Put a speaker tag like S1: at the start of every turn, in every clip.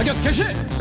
S1: 타격 개시!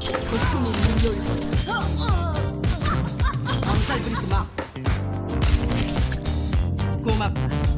S2: 고통이 물려올 거다. 엄살 부리지 마. 고맙다.